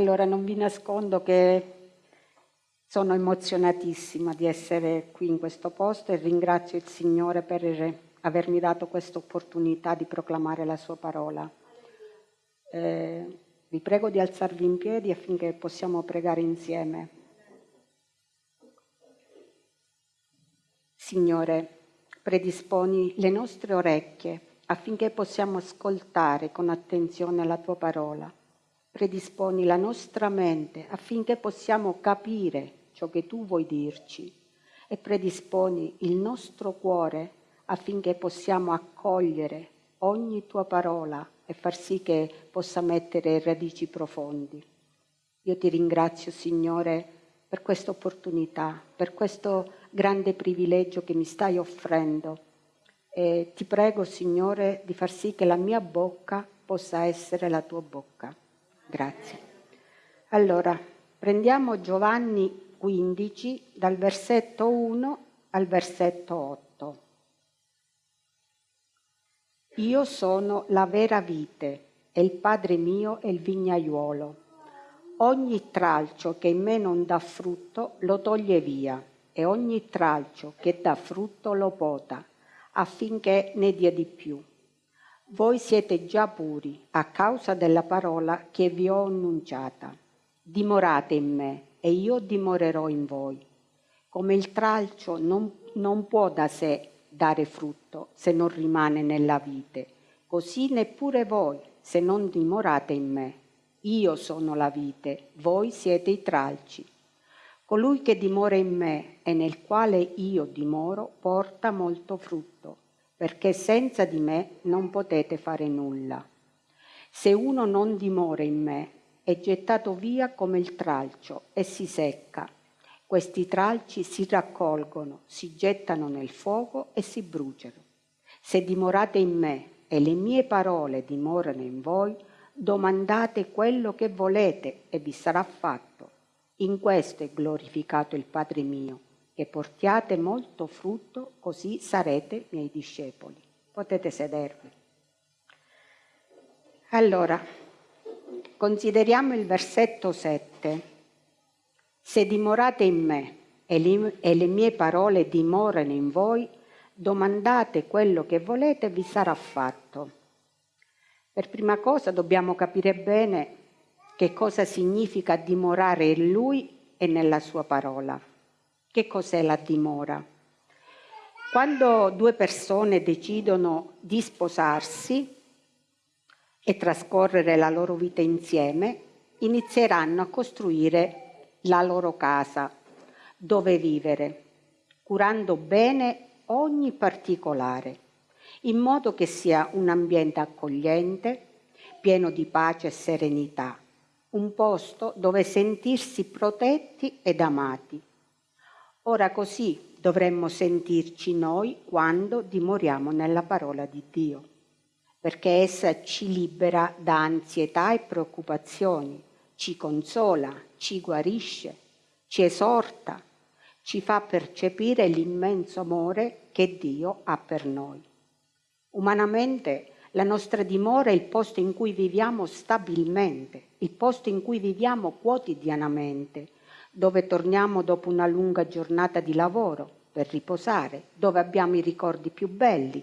Allora non vi nascondo che sono emozionatissima di essere qui in questo posto e ringrazio il Signore per avermi dato questa opportunità di proclamare la sua parola. Eh, vi prego di alzarvi in piedi affinché possiamo pregare insieme. Signore, predisponi le nostre orecchie affinché possiamo ascoltare con attenzione la tua parola predisponi la nostra mente affinché possiamo capire ciò che tu vuoi dirci e predisponi il nostro cuore affinché possiamo accogliere ogni tua parola e far sì che possa mettere radici profondi. Io ti ringrazio, Signore, per questa opportunità, per questo grande privilegio che mi stai offrendo e ti prego, Signore, di far sì che la mia bocca possa essere la tua bocca. Grazie. Allora, prendiamo Giovanni 15 dal versetto 1 al versetto 8. Io sono la vera vite e il Padre mio è il vignaiuolo. Ogni tralcio che in me non dà frutto lo toglie via e ogni tralcio che dà frutto lo pota affinché ne dia di più. Voi siete già puri a causa della parola che vi ho annunciata. Dimorate in me e io dimorerò in voi. Come il tralcio non, non può da sé dare frutto se non rimane nella vite, così neppure voi se non dimorate in me. Io sono la vite, voi siete i tralci. Colui che dimora in me e nel quale io dimoro porta molto frutto perché senza di me non potete fare nulla. Se uno non dimora in me, è gettato via come il tralcio e si secca. Questi tralci si raccolgono, si gettano nel fuoco e si bruciano. Se dimorate in me e le mie parole dimorano in voi, domandate quello che volete e vi sarà fatto. In questo è glorificato il Padre mio che portiate molto frutto, così sarete miei discepoli. Potete sedervi. Allora, consideriamo il versetto 7. Se dimorate in me e le mie parole dimorano in voi, domandate quello che volete vi sarà fatto. Per prima cosa dobbiamo capire bene che cosa significa dimorare in Lui e nella Sua parola. Che cos'è la dimora? Quando due persone decidono di sposarsi e trascorrere la loro vita insieme, inizieranno a costruire la loro casa, dove vivere, curando bene ogni particolare, in modo che sia un ambiente accogliente, pieno di pace e serenità, un posto dove sentirsi protetti ed amati Ora così dovremmo sentirci noi quando dimoriamo nella parola di Dio, perché essa ci libera da ansietà e preoccupazioni, ci consola, ci guarisce, ci esorta, ci fa percepire l'immenso amore che Dio ha per noi. Umanamente la nostra dimora è il posto in cui viviamo stabilmente, il posto in cui viviamo quotidianamente, dove torniamo dopo una lunga giornata di lavoro per riposare, dove abbiamo i ricordi più belli,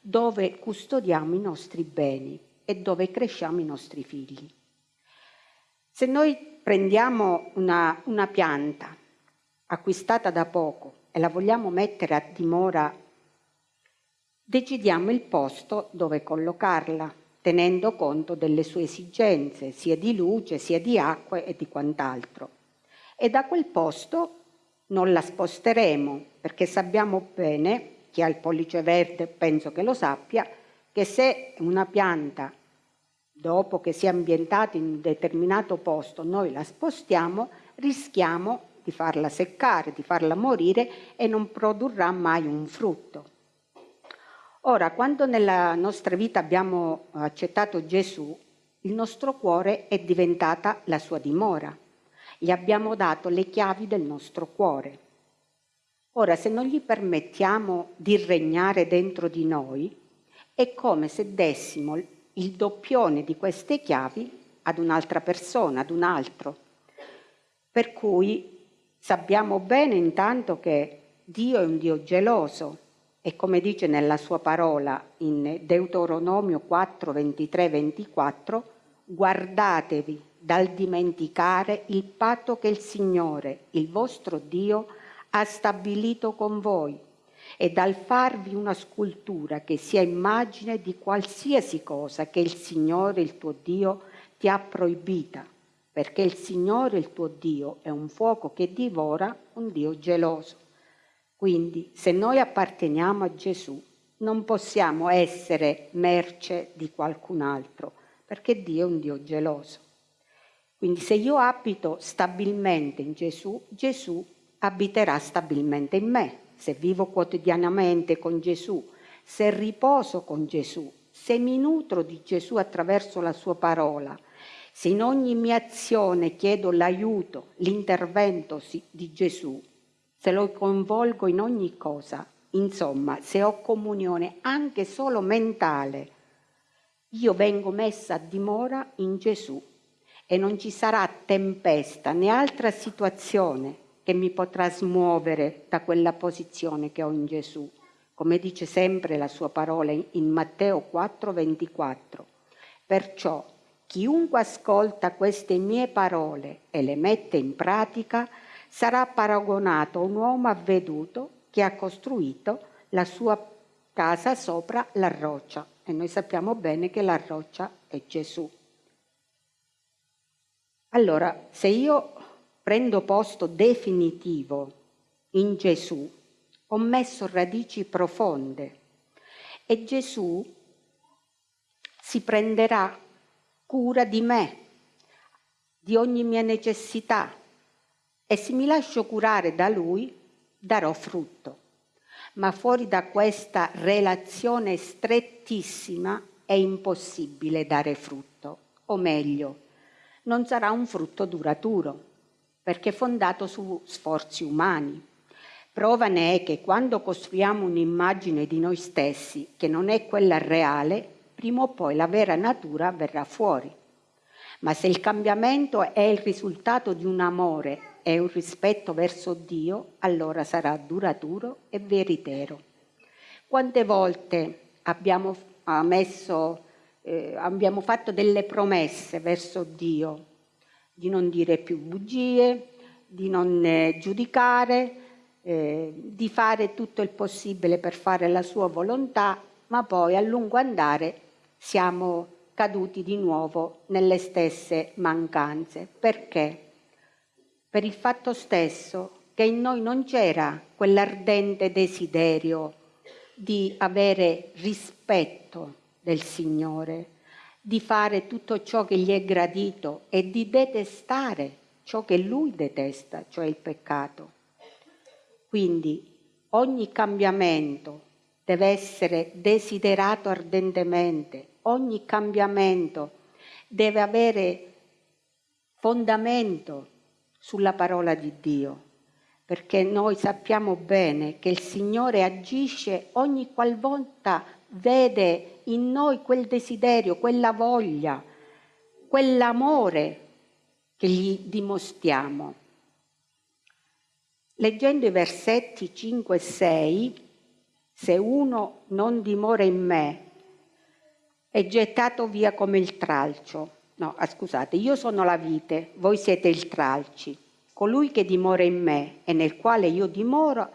dove custodiamo i nostri beni e dove cresciamo i nostri figli. Se noi prendiamo una, una pianta acquistata da poco e la vogliamo mettere a dimora, decidiamo il posto dove collocarla, tenendo conto delle sue esigenze, sia di luce, sia di acqua e di quant'altro e da quel posto non la sposteremo perché sappiamo bene, chi ha il pollice verde penso che lo sappia, che se una pianta dopo che si è ambientata in un determinato posto noi la spostiamo, rischiamo di farla seccare, di farla morire e non produrrà mai un frutto. Ora, quando nella nostra vita abbiamo accettato Gesù, il nostro cuore è diventata la sua dimora gli abbiamo dato le chiavi del nostro cuore. Ora, se non gli permettiamo di regnare dentro di noi, è come se dessimo il doppione di queste chiavi ad un'altra persona, ad un altro. Per cui sappiamo bene intanto che Dio è un Dio geloso e come dice nella sua parola in Deuteronomio 4, 23, 24, guardatevi dal dimenticare il patto che il Signore, il vostro Dio, ha stabilito con voi e dal farvi una scultura che sia immagine di qualsiasi cosa che il Signore, il tuo Dio, ti ha proibita, perché il Signore, il tuo Dio, è un fuoco che divora, un Dio geloso. Quindi se noi apparteniamo a Gesù, non possiamo essere merce di qualcun altro, perché Dio è un Dio geloso. Quindi se io abito stabilmente in Gesù, Gesù abiterà stabilmente in me. Se vivo quotidianamente con Gesù, se riposo con Gesù, se mi nutro di Gesù attraverso la sua parola, se in ogni mia azione chiedo l'aiuto, l'intervento di Gesù, se lo coinvolgo in ogni cosa, insomma, se ho comunione anche solo mentale, io vengo messa a dimora in Gesù e non ci sarà tempesta né altra situazione che mi potrà smuovere da quella posizione che ho in Gesù, come dice sempre la sua parola in Matteo 4, 24. Perciò chiunque ascolta queste mie parole e le mette in pratica sarà paragonato a un uomo avveduto che ha costruito la sua casa sopra la roccia. E noi sappiamo bene che la roccia è Gesù. Allora, se io prendo posto definitivo in Gesù, ho messo radici profonde e Gesù si prenderà cura di me, di ogni mia necessità e se mi lascio curare da Lui darò frutto. Ma fuori da questa relazione strettissima è impossibile dare frutto, o meglio, non sarà un frutto duraturo, perché fondato su sforzi umani. Prova ne è che quando costruiamo un'immagine di noi stessi che non è quella reale, prima o poi la vera natura verrà fuori. Ma se il cambiamento è il risultato di un amore e un rispetto verso Dio, allora sarà duraturo e veritiero. Quante volte abbiamo messo eh, abbiamo fatto delle promesse verso Dio, di non dire più bugie, di non eh, giudicare, eh, di fare tutto il possibile per fare la sua volontà, ma poi a lungo andare siamo caduti di nuovo nelle stesse mancanze. Perché? Per il fatto stesso che in noi non c'era quell'ardente desiderio di avere rispetto del Signore, di fare tutto ciò che gli è gradito e di detestare ciò che lui detesta, cioè il peccato. Quindi ogni cambiamento deve essere desiderato ardentemente, ogni cambiamento deve avere fondamento sulla parola di Dio, perché noi sappiamo bene che il Signore agisce ogni qualvolta vede in noi quel desiderio, quella voglia, quell'amore che gli dimostriamo. Leggendo i versetti 5 e 6, se uno non dimora in me, è gettato via come il tralcio. No, ah, scusate, io sono la vite, voi siete il tralci. Colui che dimora in me e nel quale io dimoro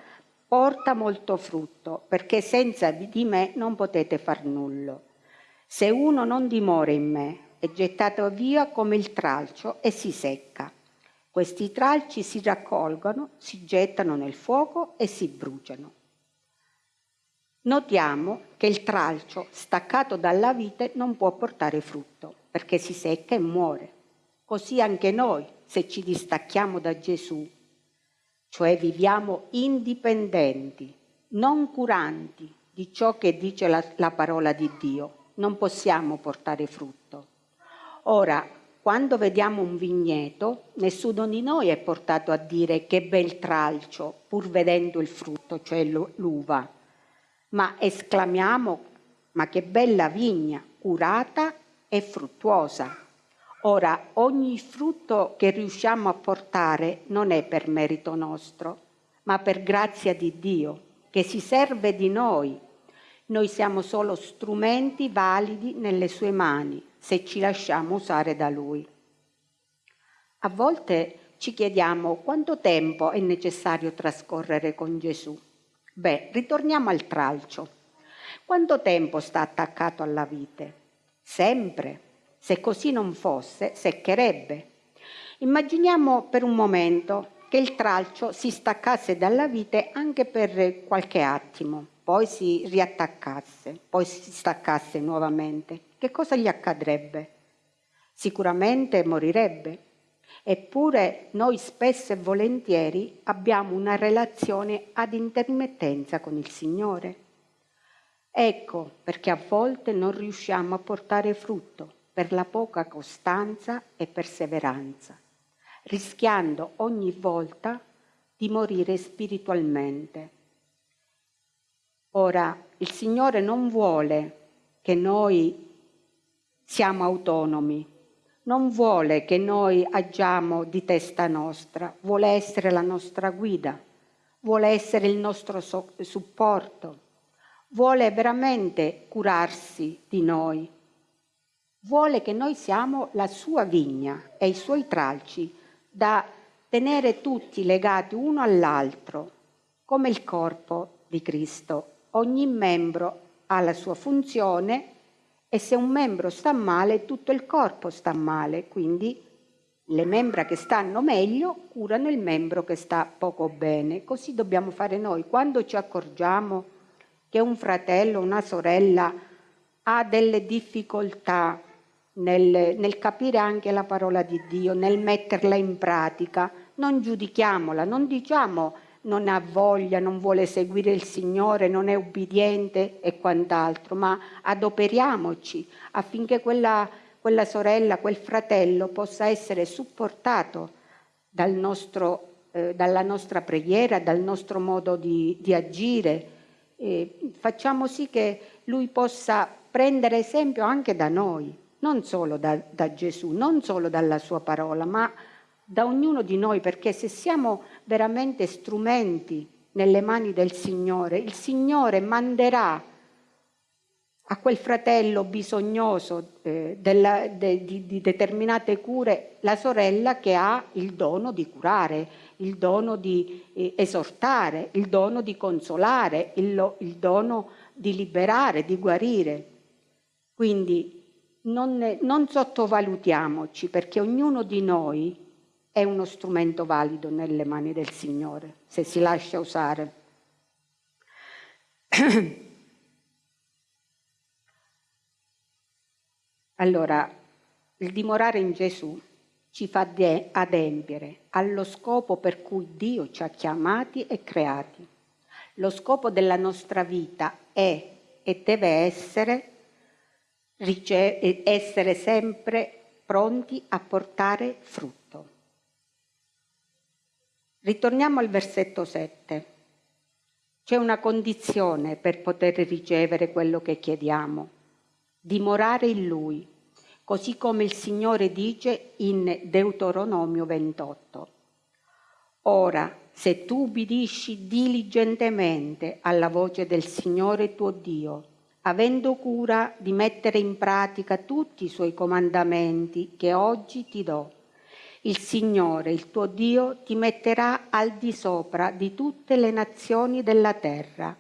porta molto frutto, perché senza di me non potete far nulla. Se uno non dimora in me, è gettato via come il tralcio e si secca. Questi tralci si raccolgono, si gettano nel fuoco e si bruciano. Notiamo che il tralcio staccato dalla vite non può portare frutto, perché si secca e muore. Così anche noi, se ci distacchiamo da Gesù, cioè viviamo indipendenti, non curanti di ciò che dice la, la parola di Dio, non possiamo portare frutto. Ora, quando vediamo un vigneto, nessuno di noi è portato a dire che bel tralcio, pur vedendo il frutto, cioè l'uva, ma esclamiamo, ma che bella vigna, curata e fruttuosa. Ora, ogni frutto che riusciamo a portare non è per merito nostro, ma per grazia di Dio, che si serve di noi. Noi siamo solo strumenti validi nelle sue mani, se ci lasciamo usare da Lui. A volte ci chiediamo quanto tempo è necessario trascorrere con Gesù. Beh, ritorniamo al tralcio. Quanto tempo sta attaccato alla vite? Sempre. Se così non fosse, seccherebbe. Immaginiamo per un momento che il tralcio si staccasse dalla vite anche per qualche attimo, poi si riattaccasse, poi si staccasse nuovamente. Che cosa gli accadrebbe? Sicuramente morirebbe. Eppure noi spesso e volentieri abbiamo una relazione ad intermittenza con il Signore. Ecco perché a volte non riusciamo a portare frutto per la poca costanza e perseveranza, rischiando ogni volta di morire spiritualmente. Ora, il Signore non vuole che noi siamo autonomi, non vuole che noi agiamo di testa nostra, vuole essere la nostra guida, vuole essere il nostro supporto, vuole veramente curarsi di noi vuole che noi siamo la sua vigna e i suoi tralci da tenere tutti legati uno all'altro, come il corpo di Cristo. Ogni membro ha la sua funzione e se un membro sta male, tutto il corpo sta male, quindi le membra che stanno meglio curano il membro che sta poco bene. Così dobbiamo fare noi. Quando ci accorgiamo che un fratello, una sorella ha delle difficoltà nel, nel capire anche la parola di Dio, nel metterla in pratica. Non giudichiamola, non diciamo non ha voglia, non vuole seguire il Signore, non è ubbidiente e quant'altro, ma adoperiamoci affinché quella, quella sorella, quel fratello possa essere supportato dal nostro, eh, dalla nostra preghiera, dal nostro modo di, di agire. E facciamo sì che lui possa prendere esempio anche da noi non solo da, da Gesù, non solo dalla sua parola, ma da ognuno di noi, perché se siamo veramente strumenti nelle mani del Signore, il Signore manderà a quel fratello bisognoso eh, della, de, di, di, determinate cure la sorella che ha il dono di curare, il dono di eh, esortare, il dono di consolare, il, il dono di liberare, di guarire. Quindi non, non sottovalutiamoci perché ognuno di noi è uno strumento valido nelle mani del Signore, se si lascia usare. Allora, il dimorare in Gesù ci fa adempiere allo scopo per cui Dio ci ha chiamati e creati. Lo scopo della nostra vita è e deve essere essere sempre pronti a portare frutto. Ritorniamo al versetto 7. C'è una condizione per poter ricevere quello che chiediamo, dimorare in Lui, così come il Signore dice in Deuteronomio 28. Ora, se tu ubbidisci diligentemente alla voce del Signore tuo Dio, avendo cura di mettere in pratica tutti i suoi comandamenti che oggi ti do. Il Signore, il tuo Dio, ti metterà al di sopra di tutte le nazioni della terra.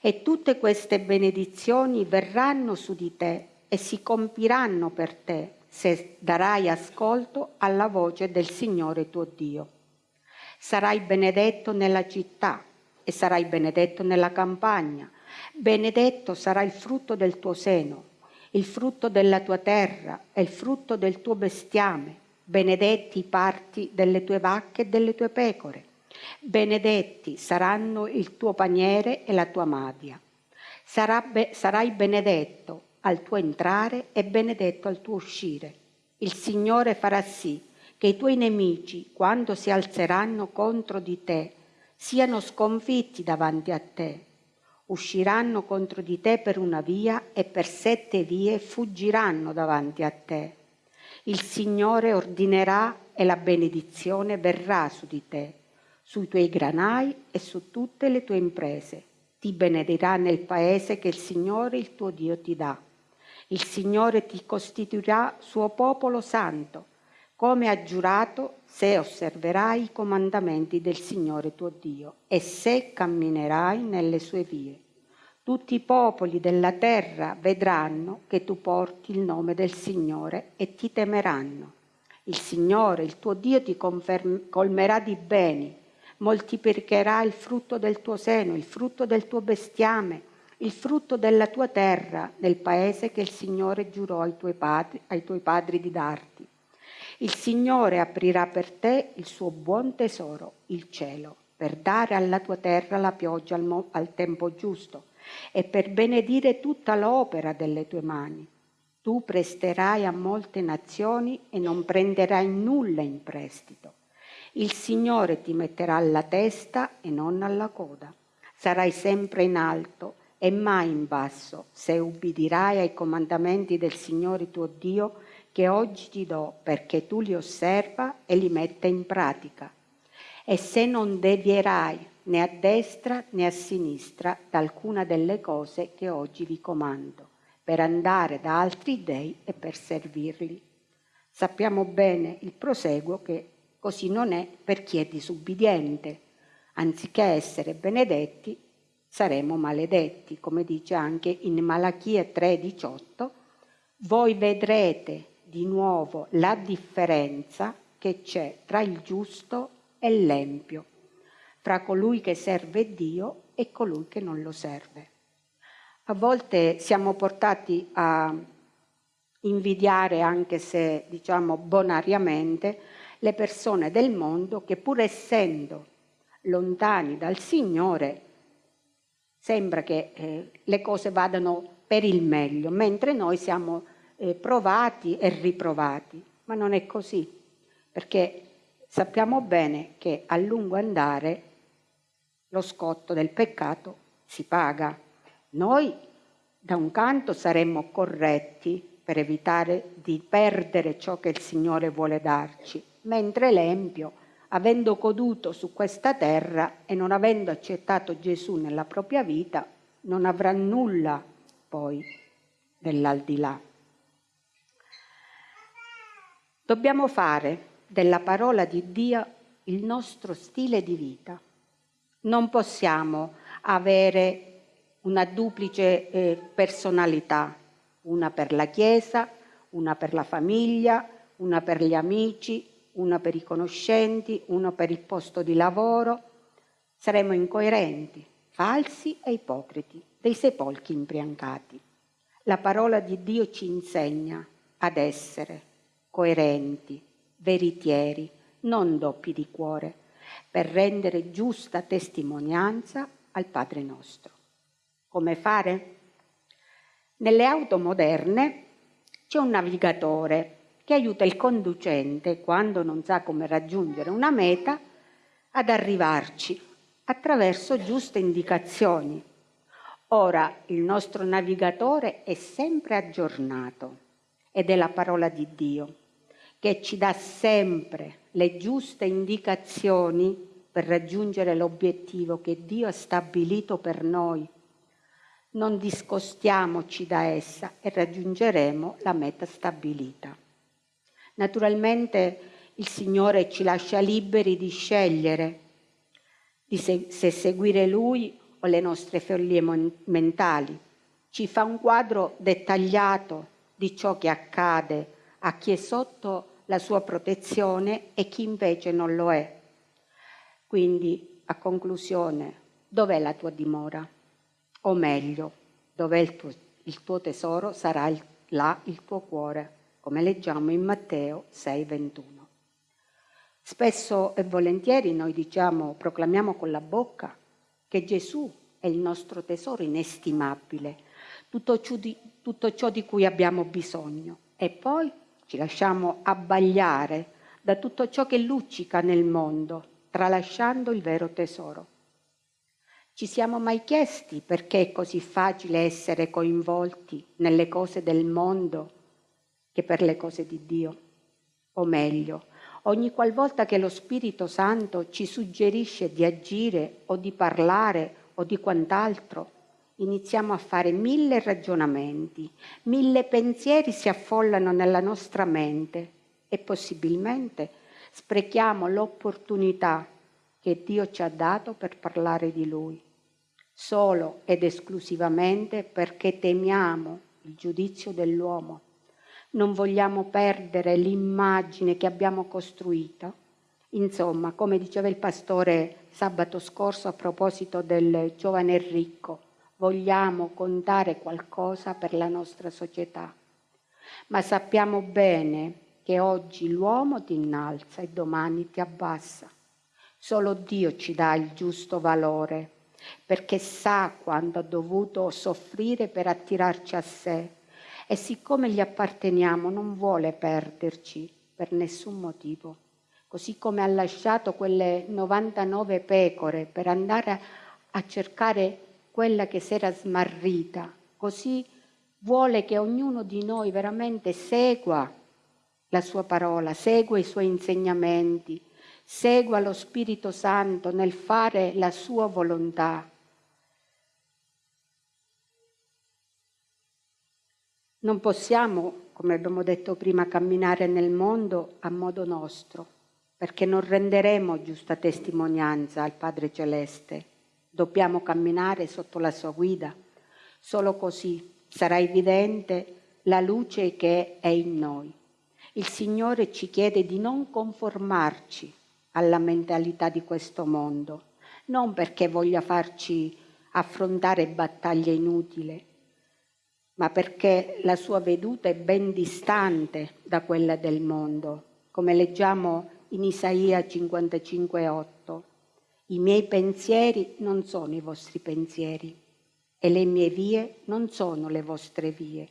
E tutte queste benedizioni verranno su di te e si compiranno per te se darai ascolto alla voce del Signore tuo Dio. Sarai benedetto nella città e sarai benedetto nella campagna Benedetto sarà il frutto del tuo seno, il frutto della tua terra e il frutto del tuo bestiame. Benedetti i parti delle tue vacche e delle tue pecore. Benedetti saranno il tuo paniere e la tua madia. Be- sarai benedetto al tuo entrare e benedetto al tuo uscire. Il Signore farà sì che i tuoi nemici, quando si alzeranno contro di te, siano sconfitti davanti a te usciranno contro di te per una via e per sette vie fuggiranno davanti a te. Il Signore ordinerà e la benedizione verrà su di te, sui tuoi granai e su tutte le tue imprese. Ti benedirà nel paese che il Signore il tuo Dio ti dà. Il Signore ti costituirà suo popolo santo, come ha giurato se osserverai i comandamenti del Signore tuo Dio e se camminerai nelle sue vie. Tutti i popoli della terra vedranno che tu porti il nome del Signore e ti temeranno. Il Signore, il tuo Dio, ti colmerà di beni, moltiplicherà il frutto del tuo seno, il frutto del tuo bestiame, il frutto della tua terra, nel paese che il Signore giurò ai tuoi padri, ai tuoi padri di darti. Il Signore aprirà per te il suo buon tesoro, il cielo, per dare alla tua terra la pioggia al, al tempo giusto e per benedire tutta l'opera delle tue mani. Tu presterai a molte nazioni e non prenderai nulla in prestito. Il Signore ti metterà alla testa e non alla coda. Sarai sempre in alto e mai in basso, se ubbidirai ai comandamenti del Signore tuo Dio che oggi ti do perché tu li osserva e li metta in pratica. E se non devierai né a destra né a sinistra da alcuna delle cose che oggi vi comando, per andare da altri dei e per servirli. Sappiamo bene il proseguo che così non è per chi è disubbidiente. Anziché essere benedetti, saremo maledetti, come dice anche in Malachia 3:18, voi vedrete di nuovo la differenza che c'è tra il giusto e l'empio fra colui che serve Dio e colui che non lo serve. A volte siamo portati a invidiare, anche se diciamo bonariamente, le persone del mondo che pur essendo lontani dal Signore sembra che eh, le cose vadano per il meglio, mentre noi siamo eh, provati e riprovati. Ma non è così, perché sappiamo bene che a lungo andare lo scotto del peccato si paga. Noi da un canto saremmo corretti per evitare di perdere ciò che il Signore vuole darci, mentre l'Empio, avendo goduto su questa terra e non avendo accettato Gesù nella propria vita, non avrà nulla poi dell'aldilà. Dobbiamo fare della parola di Dio il nostro stile di vita non possiamo avere una duplice eh, personalità, una per la Chiesa, una per la famiglia, una per gli amici, una per i conoscenti, una per il posto di lavoro. Saremo incoerenti, falsi e ipocriti, dei sepolchi imbriancati. La parola di Dio ci insegna ad essere coerenti, veritieri, non doppi di cuore per rendere giusta testimonianza al Padre nostro. Come fare? Nelle auto moderne c'è un navigatore che aiuta il conducente, quando non sa come raggiungere una meta, ad arrivarci attraverso giuste indicazioni. Ora il nostro navigatore è sempre aggiornato ed è la parola di Dio che ci dà sempre le giuste indicazioni per raggiungere l'obiettivo che Dio ha stabilito per noi. Non discostiamoci da essa e raggiungeremo la meta stabilita. Naturalmente il Signore ci lascia liberi di scegliere di se, se seguire Lui o le nostre follie mentali. Ci fa un quadro dettagliato di ciò che accade a chi è sotto la sua protezione e chi invece non lo è. Quindi, a conclusione, dov'è la tua dimora? O meglio, dov'è il tuo, il tuo tesoro sarà il, là il tuo cuore, come leggiamo in Matteo 6:21. Spesso e volentieri noi diciamo, proclamiamo con la bocca che Gesù è il nostro tesoro inestimabile, tutto ciò di, tutto ciò di cui abbiamo bisogno. E poi ci lasciamo abbagliare da tutto ciò che luccica nel mondo, tralasciando il vero tesoro. Ci siamo mai chiesti perché è così facile essere coinvolti nelle cose del mondo che per le cose di Dio? o meglio, ogni qualvolta che lo Spirito Santo ci suggerisce di agire o di parlare o di quant'altro, iniziamo a fare mille ragionamenti, mille pensieri si affollano nella nostra mente e possibilmente sprechiamo l'opportunità che Dio ci ha dato per parlare di Lui, solo ed esclusivamente perché temiamo il giudizio dell'uomo. Non vogliamo perdere l'immagine che abbiamo costruito. Insomma, come diceva il pastore sabato scorso a proposito del giovane ricco, vogliamo contare qualcosa per la nostra società. Ma sappiamo bene che oggi l'uomo ti innalza e domani ti abbassa. Solo Dio ci dà il giusto valore, perché sa quanto ha dovuto soffrire per attirarci a sé e siccome gli apparteniamo non vuole perderci per nessun motivo. Così come ha lasciato quelle 99 pecore per andare a cercare quella che si era smarrita, così vuole che ognuno di noi veramente segua la sua parola, segua i suoi insegnamenti, segua lo Spirito Santo nel fare la sua volontà. Non possiamo, come abbiamo detto prima, camminare nel mondo a modo nostro, perché non renderemo giusta testimonianza al Padre Celeste Dobbiamo camminare sotto la sua guida. Solo così sarà evidente la luce che è in noi. Il Signore ci chiede di non conformarci alla mentalità di questo mondo, non perché voglia farci affrontare battaglie inutili, ma perché la sua veduta è ben distante da quella del mondo, come leggiamo in Isaia 55,8. I miei pensieri non sono i vostri pensieri e le mie vie non sono le vostre vie.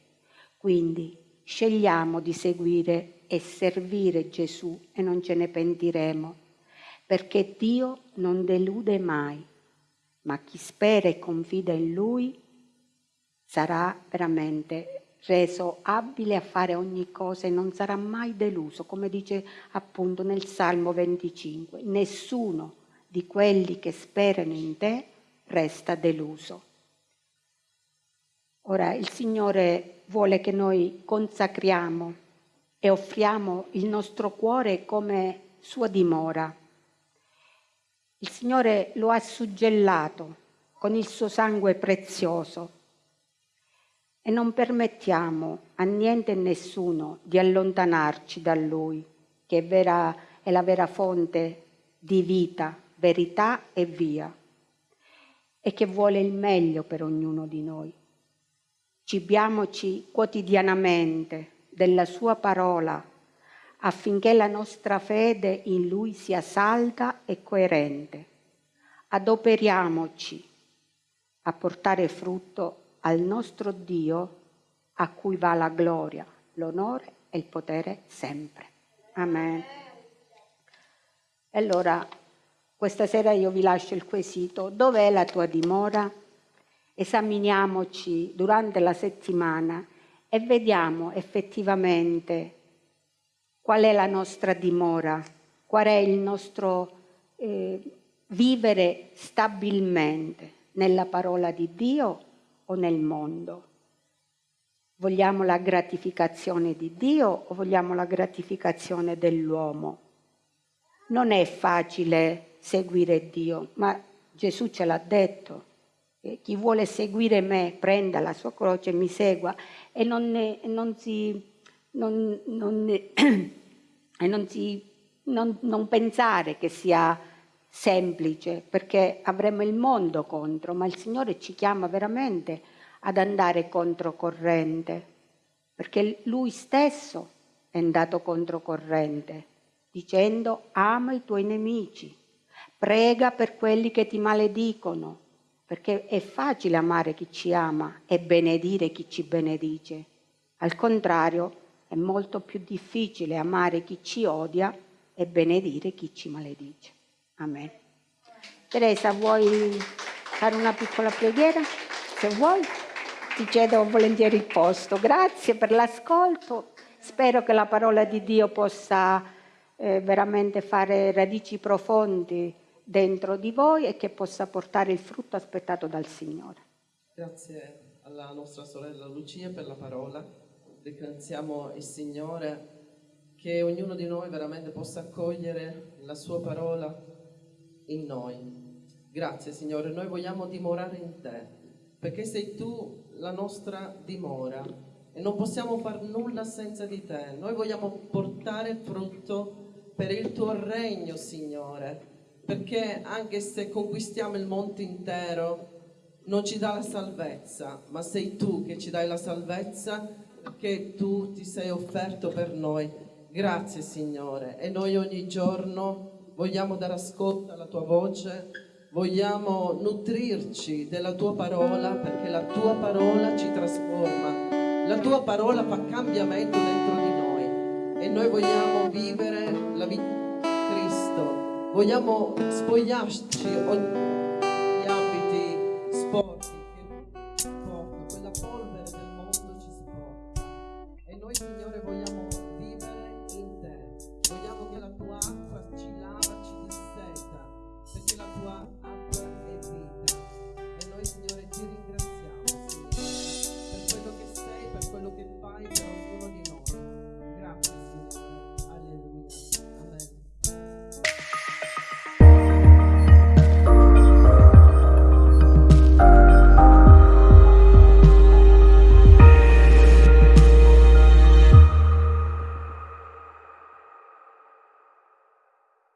Quindi scegliamo di seguire e servire Gesù e non ce ne pentiremo, perché Dio non delude mai, ma chi spera e confida in Lui sarà veramente reso abile a fare ogni cosa e non sarà mai deluso, come dice appunto nel Salmo 25. Nessuno di quelli che sperano in te resta deluso. Ora il Signore vuole che noi consacriamo e offriamo il nostro cuore come sua dimora. Il Signore lo ha suggellato con il suo sangue prezioso e non permettiamo a niente e nessuno di allontanarci da Lui, che è, vera, è la vera fonte di vita verità e via, e che vuole il meglio per ognuno di noi. Cibiamoci quotidianamente della sua parola affinché la nostra fede in Lui sia salda e coerente. Adoperiamoci a portare frutto al nostro Dio a cui va la gloria, l'onore e il potere sempre. Amen. Allora, questa sera io vi lascio il quesito, dov'è la tua dimora? Esaminiamoci durante la settimana e vediamo effettivamente qual è la nostra dimora, qual è il nostro eh, vivere stabilmente nella parola di Dio o nel mondo. Vogliamo la gratificazione di Dio o vogliamo la gratificazione dell'uomo? Non è facile seguire Dio, ma Gesù ce l'ha detto. chi vuole seguire me prenda la sua croce e mi segua e non, ne, non si, non, non, ne, e non, si, non pensare che sia semplice perché avremo il mondo contro, ma il Signore ci chiama veramente ad andare controcorrente perché Lui stesso è andato controcorrente dicendo ama i tuoi nemici Prega per quelli che ti maledicono, perché è facile amare chi ci ama e benedire chi ci benedice. Al contrario, è molto più difficile amare chi ci odia e benedire chi ci maledice. Amen. Teresa, vuoi fare una piccola preghiera? Se vuoi, ti cedo volentieri il posto. Grazie per l'ascolto. Spero che la parola di Dio possa eh, veramente fare radici profondi dentro di voi e che possa portare il frutto aspettato dal Signore. Grazie alla nostra sorella Lucia per la parola. Ringraziamo il Signore che ognuno di noi veramente possa accogliere la sua parola in noi. Grazie Signore, noi vogliamo dimorare in te, perché sei tu la nostra dimora e non possiamo fare nulla senza di te. Noi vogliamo portare frutto per il tuo regno, Signore, perché anche se conquistiamo il mondo intero, non ci dà la salvezza, ma sei tu che ci dai la salvezza, perché tu ti sei offerto per noi. Grazie, Signore. E noi ogni giorno vogliamo dare ascolto alla tua voce, vogliamo nutrirci della tua parola, perché la tua parola ci trasforma la tua parola fa cambiamento dentro di noi e noi vogliamo vivere la vita vogliamo spogliarci